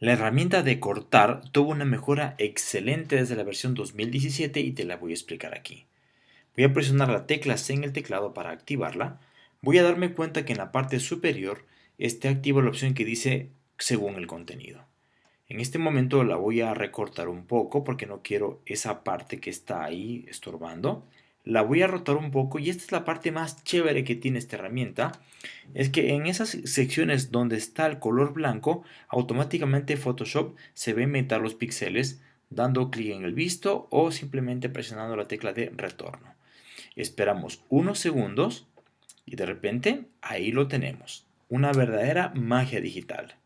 La herramienta de cortar tuvo una mejora excelente desde la versión 2017 y te la voy a explicar aquí. Voy a presionar la tecla C en el teclado para activarla. Voy a darme cuenta que en la parte superior está activa la opción que dice según el contenido. En este momento la voy a recortar un poco porque no quiero esa parte que está ahí estorbando la voy a rotar un poco y esta es la parte más chévere que tiene esta herramienta es que en esas secciones donde está el color blanco automáticamente Photoshop se va a inventar los píxeles dando clic en el visto o simplemente presionando la tecla de retorno. Esperamos unos segundos y de repente ahí lo tenemos una verdadera magia digital